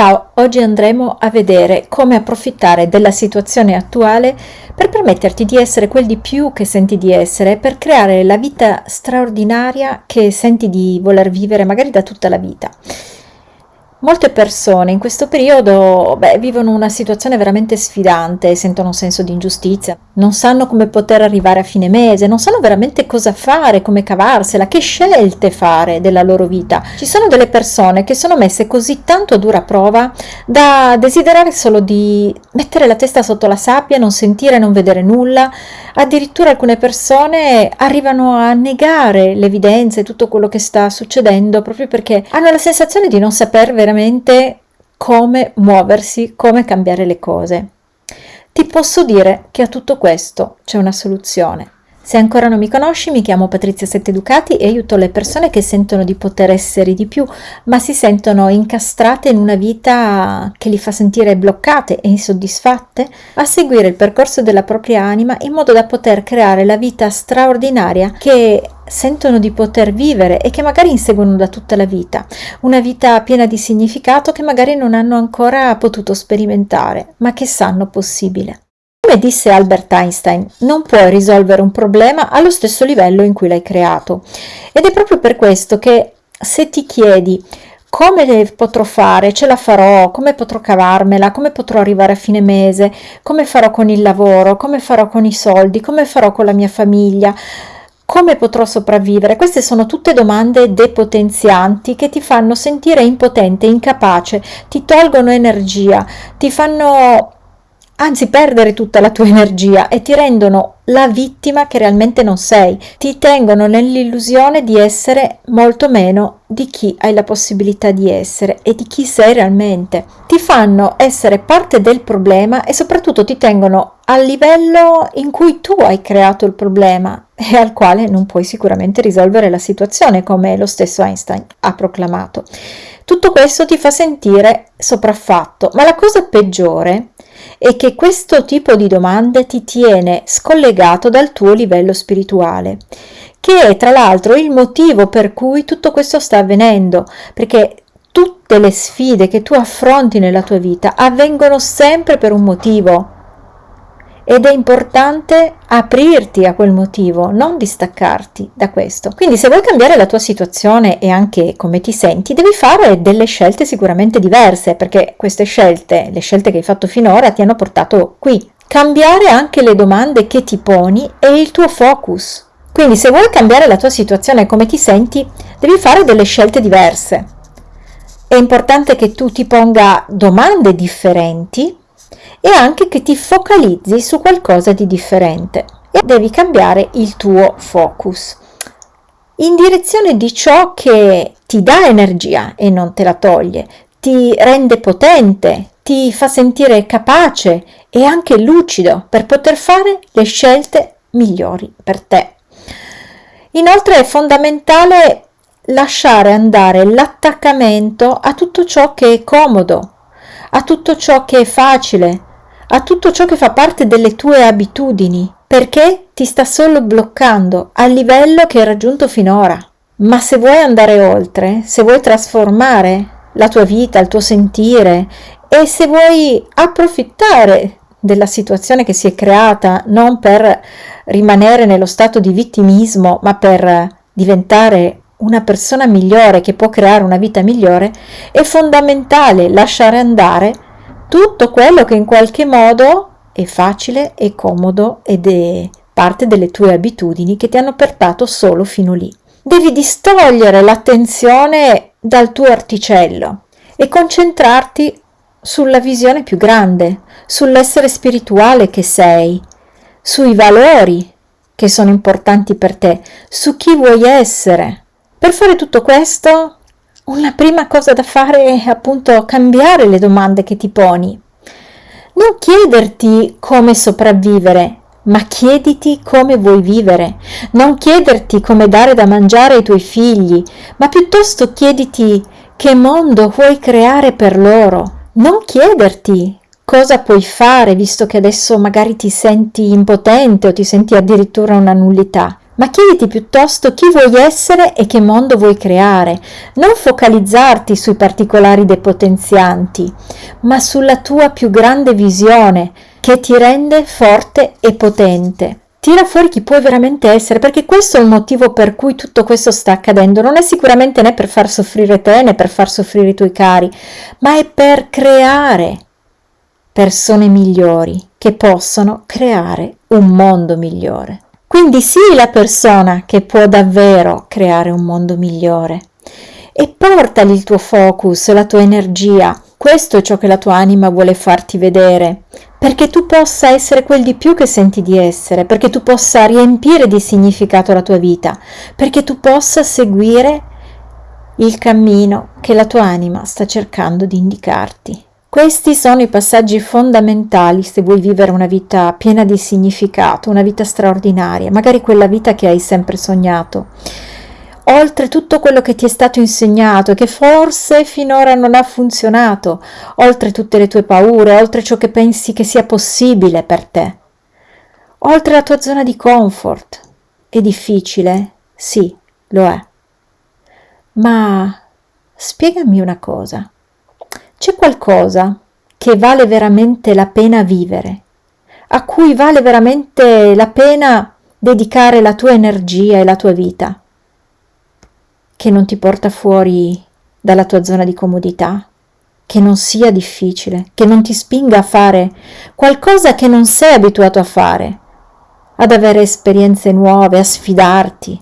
Ciao, oggi andremo a vedere come approfittare della situazione attuale per permetterti di essere quel di più che senti di essere, per creare la vita straordinaria che senti di voler vivere magari da tutta la vita. Molte persone in questo periodo beh, vivono una situazione veramente sfidante, sentono un senso di ingiustizia, non sanno come poter arrivare a fine mese, non sanno veramente cosa fare, come cavarsela, che scelte fare della loro vita. Ci sono delle persone che sono messe così tanto a dura prova da desiderare solo di mettere la testa sotto la sabbia, non sentire, non vedere nulla. Addirittura alcune persone arrivano a negare l'evidenza e tutto quello che sta succedendo proprio perché hanno la sensazione di non saper veramente veramente come muoversi, come cambiare le cose. Ti posso dire che a tutto questo c'è una soluzione. Se ancora non mi conosci, mi chiamo Patrizia Setteducati e aiuto le persone che sentono di poter essere di più, ma si sentono incastrate in una vita che li fa sentire bloccate e insoddisfatte, a seguire il percorso della propria anima in modo da poter creare la vita straordinaria che sentono di poter vivere e che magari inseguono da tutta la vita, una vita piena di significato che magari non hanno ancora potuto sperimentare, ma che sanno possibile. Come disse Albert Einstein, non puoi risolvere un problema allo stesso livello in cui l'hai creato. Ed è proprio per questo che se ti chiedi come potrò fare, ce la farò, come potrò cavarmela, come potrò arrivare a fine mese, come farò con il lavoro, come farò con i soldi, come farò con la mia famiglia, come potrò sopravvivere? Queste sono tutte domande depotenzianti che ti fanno sentire impotente, incapace, ti tolgono energia, ti fanno anzi perdere tutta la tua energia e ti rendono la vittima che realmente non sei, ti tengono nell'illusione di essere molto meno di chi hai la possibilità di essere e di chi sei realmente. Ti fanno essere parte del problema e soprattutto ti tengono al livello in cui tu hai creato il problema e al quale non puoi sicuramente risolvere la situazione, come lo stesso Einstein ha proclamato. Tutto questo ti fa sentire sopraffatto, ma la cosa peggiore è che questo tipo di domande ti tiene scollegato dal tuo livello spirituale, che è tra l'altro il motivo per cui tutto questo sta avvenendo, perché tutte le sfide che tu affronti nella tua vita avvengono sempre per un motivo ed è importante aprirti a quel motivo, non distaccarti da questo. Quindi se vuoi cambiare la tua situazione e anche come ti senti, devi fare delle scelte sicuramente diverse, perché queste scelte, le scelte che hai fatto finora, ti hanno portato qui. Cambiare anche le domande che ti poni e il tuo focus. Quindi se vuoi cambiare la tua situazione e come ti senti, devi fare delle scelte diverse. È importante che tu ti ponga domande differenti e anche che ti focalizzi su qualcosa di differente e devi cambiare il tuo focus in direzione di ciò che ti dà energia e non te la toglie, ti rende potente, ti fa sentire capace e anche lucido per poter fare le scelte migliori per te. Inoltre è fondamentale lasciare andare l'attaccamento a tutto ciò che è comodo, a tutto ciò che è facile, a tutto ciò che fa parte delle tue abitudini, perché ti sta solo bloccando al livello che hai raggiunto finora. Ma se vuoi andare oltre, se vuoi trasformare la tua vita, il tuo sentire e se vuoi approfittare della situazione che si è creata non per rimanere nello stato di vittimismo, ma per diventare una persona migliore che può creare una vita migliore, è fondamentale lasciare andare tutto quello che in qualche modo è facile, è comodo ed è parte delle tue abitudini che ti hanno portato solo fino lì. Devi distogliere l'attenzione dal tuo articello e concentrarti sulla visione più grande, sull'essere spirituale che sei, sui valori che sono importanti per te, su chi vuoi essere. Per fare tutto questo una prima cosa da fare è appunto cambiare le domande che ti poni. Non chiederti come sopravvivere, ma chiediti come vuoi vivere. Non chiederti come dare da mangiare ai tuoi figli, ma piuttosto chiediti che mondo vuoi creare per loro. Non chiederti cosa puoi fare visto che adesso magari ti senti impotente o ti senti addirittura una nullità, ma chiediti piuttosto chi vuoi essere e che mondo vuoi creare. Non focalizzarti sui particolari depotenzianti, ma sulla tua più grande visione che ti rende forte e potente. Tira fuori chi puoi veramente essere, perché questo è il motivo per cui tutto questo sta accadendo. Non è sicuramente né per far soffrire te né per far soffrire i tuoi cari, ma è per creare persone migliori che possono creare un mondo migliore. Quindi sii la persona che può davvero creare un mondo migliore e portali il tuo focus, la tua energia. Questo è ciò che la tua anima vuole farti vedere, perché tu possa essere quel di più che senti di essere, perché tu possa riempire di significato la tua vita, perché tu possa seguire il cammino che la tua anima sta cercando di indicarti. Questi sono i passaggi fondamentali se vuoi vivere una vita piena di significato, una vita straordinaria, magari quella vita che hai sempre sognato. Oltre tutto quello che ti è stato insegnato e che forse finora non ha funzionato, oltre tutte le tue paure, oltre ciò che pensi che sia possibile per te, oltre la tua zona di comfort. È difficile? Sì, lo è. Ma spiegami una cosa. C'è qualcosa che vale veramente la pena vivere, a cui vale veramente la pena dedicare la tua energia e la tua vita, che non ti porta fuori dalla tua zona di comodità, che non sia difficile, che non ti spinga a fare qualcosa che non sei abituato a fare, ad avere esperienze nuove, a sfidarti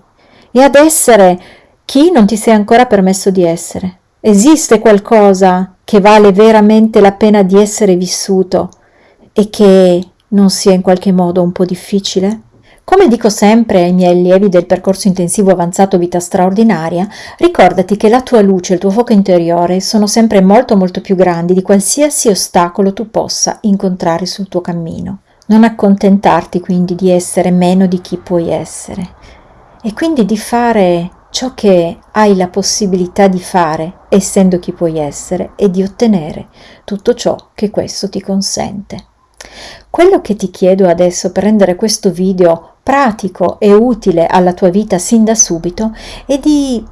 e ad essere chi non ti sei ancora permesso di essere. Esiste qualcosa che vale veramente la pena di essere vissuto e che non sia in qualche modo un po' difficile? Come dico sempre ai miei allievi del percorso intensivo avanzato vita straordinaria, ricordati che la tua luce il tuo fuoco interiore sono sempre molto molto più grandi di qualsiasi ostacolo tu possa incontrare sul tuo cammino. Non accontentarti quindi di essere meno di chi puoi essere e quindi di fare ciò che hai la possibilità di fare, essendo chi puoi essere, e di ottenere tutto ciò che questo ti consente. Quello che ti chiedo adesso per rendere questo video pratico e utile alla tua vita sin da subito è di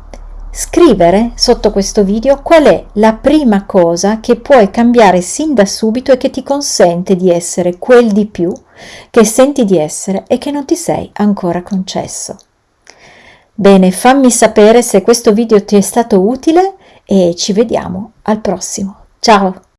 scrivere sotto questo video qual è la prima cosa che puoi cambiare sin da subito e che ti consente di essere quel di più che senti di essere e che non ti sei ancora concesso. Bene, fammi sapere se questo video ti è stato utile e ci vediamo al prossimo. Ciao!